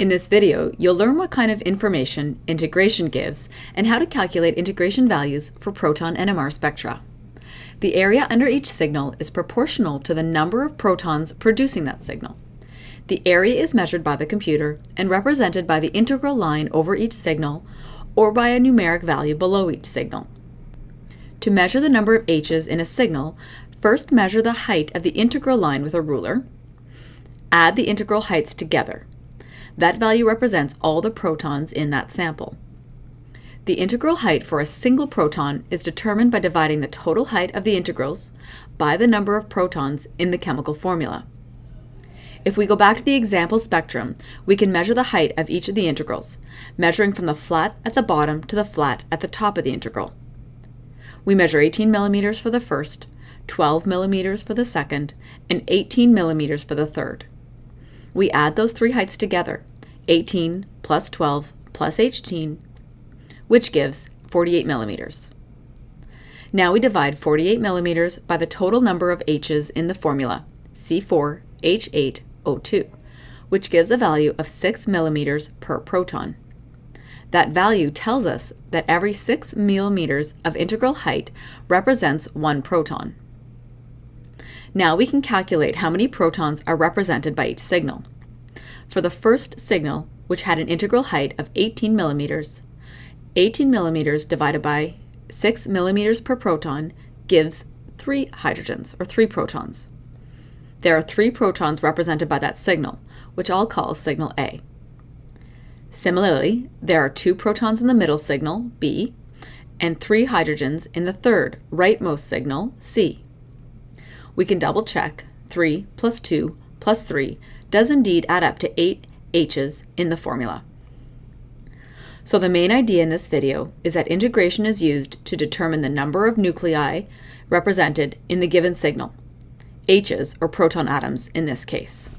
In this video, you'll learn what kind of information integration gives and how to calculate integration values for proton NMR spectra. The area under each signal is proportional to the number of protons producing that signal. The area is measured by the computer and represented by the integral line over each signal or by a numeric value below each signal. To measure the number of h's in a signal, first measure the height of the integral line with a ruler. Add the integral heights together. That value represents all the protons in that sample. The integral height for a single proton is determined by dividing the total height of the integrals by the number of protons in the chemical formula. If we go back to the example spectrum, we can measure the height of each of the integrals, measuring from the flat at the bottom to the flat at the top of the integral. We measure 18 millimeters for the first, 12 millimeters for the second, and 18 millimeters for the third. We add those three heights together, 18 plus 12 plus 18, which gives 48 millimeters. Now we divide 48 millimeters by the total number of H's in the formula, C4H8O2, which gives a value of 6 millimeters per proton. That value tells us that every 6 millimeters of integral height represents one proton. Now we can calculate how many protons are represented by each signal. For the first signal, which had an integral height of 18 millimeters, 18 millimeters divided by 6 millimeters per proton gives 3 hydrogens, or 3 protons. There are 3 protons represented by that signal, which I'll call signal A. Similarly, there are 2 protons in the middle signal, B, and 3 hydrogens in the third, rightmost signal, C we can double check 3 plus 2 plus 3 does indeed add up to 8 H's in the formula. So the main idea in this video is that integration is used to determine the number of nuclei represented in the given signal, H's or proton atoms in this case.